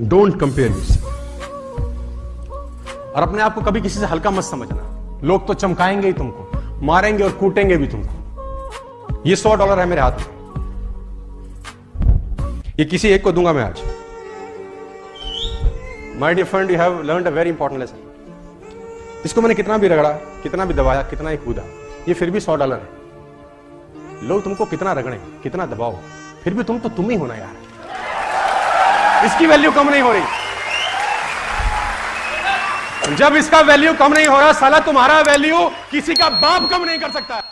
Don't compare you और अपने आप को कभी किसी से हल्का मत समझना। लोग तो चमकाएँगे ही तुमको, मारेंगे और कूटेंगे भी तुमको। ये सौ डॉलर है मेरे हाथ में। ये किसी एक को दूँगा मैं आज। My dear friend you have learn a very important lesson इसको मैंने कितना भी रगड़ा, कितना भी दबाया, कितना ही कूदा, ये फिर भी सौ डॉलर है। लोग तुमको कितना रगड़े, कितना दबाओ, फिर भी तुम तो तुम ही होना यार। इसकी वैल्यू कम नहीं हो रही। जब इसका वैल्यू कम नहीं हो रहा, साला तुम्हारा वैल्यू किसी का बाप कम नहीं कर सकता।